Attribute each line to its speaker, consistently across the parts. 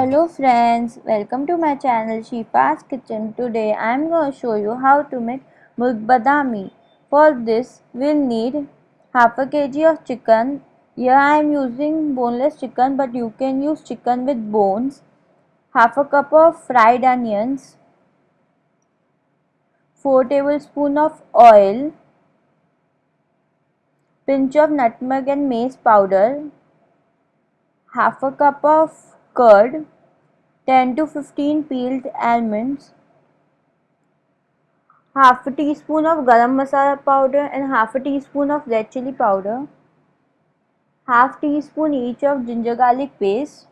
Speaker 1: friends, welcome to my channel Shifa's Kitchen. Today I am going to show you how to make Murg Badami. For this we'll need half a kg of chicken. Here I am using boneless chicken but you can use chicken with bones. Half a cup of fried onions. 4 tablespoon of oil. Pinch of nutmeg and mace powder. Half a cup of curd 10 to 15 peeled almonds, half a teaspoon of garam masala powder and half a teaspoon of red chili powder, half teaspoon each of ginger garlic paste,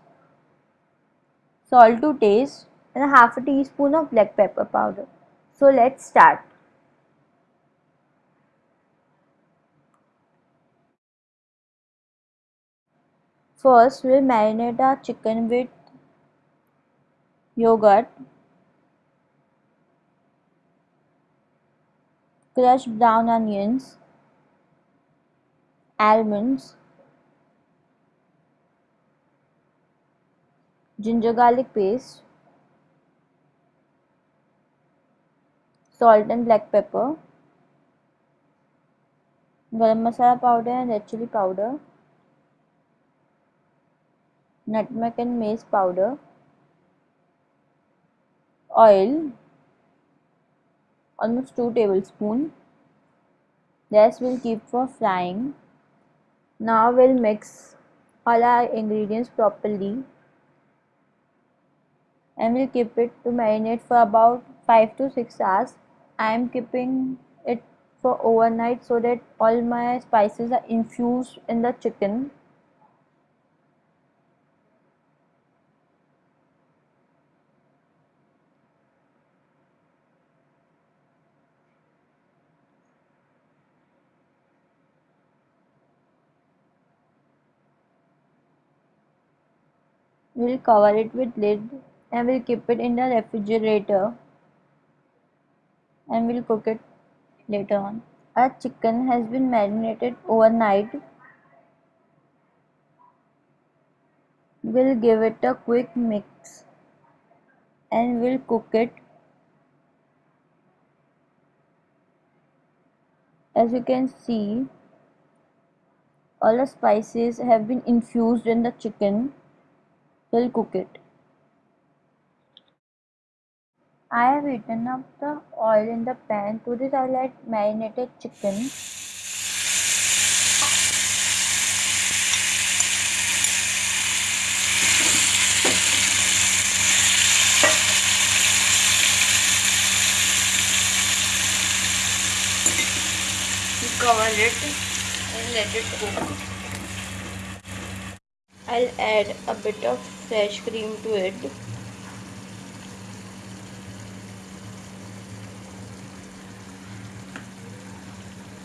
Speaker 1: salt to taste and half a teaspoon of black pepper powder. So let's start. First we'll marinate our chicken with yogurt, crushed brown onions, almonds, ginger garlic paste, salt and black pepper, garam masala powder and red chili powder, nutmeg and mace powder, oil almost 2 tablespoon. This will keep for frying. Now we'll mix all our ingredients properly and we'll keep it to marinate for about 5 to 6 hours. I am keeping it for overnight so that all my spices are infused in the chicken We'll cover it with lid and we'll keep it in the refrigerator and we'll cook it later on. Our chicken has been marinated overnight. We'll give it a quick mix and we'll cook it. As you can see, all the spices have been infused in the chicken We'll cook it. I have heated up the oil in the pan. To this I'll add marinated chicken. cover it and let it cook. I'll add a bit of fresh cream to it.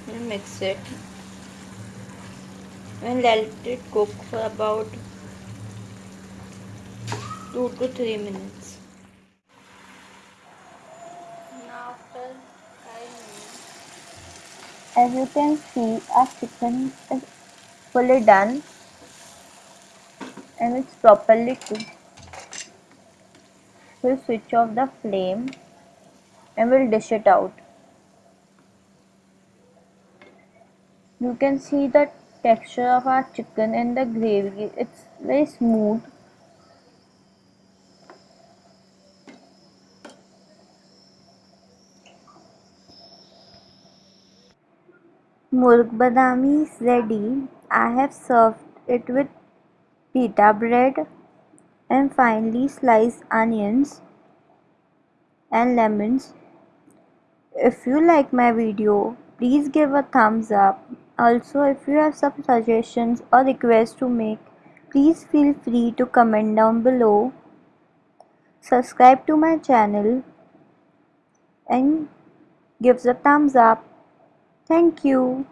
Speaker 1: And mix it. And let it cook for about 2 to 3 minutes now after 5 minutes. As you can see our chicken is fully done and it's properly cooked. We'll switch off the flame and we'll dish it out. You can see the texture of our chicken and the gravy. It's very smooth. Murg Badami is ready. I have served it with pita bread and finely sliced onions and lemons. If you like my video, please give a thumbs up. Also, if you have some suggestions or requests to make, please feel free to comment down below. Subscribe to my channel and give a thumbs up. Thank you.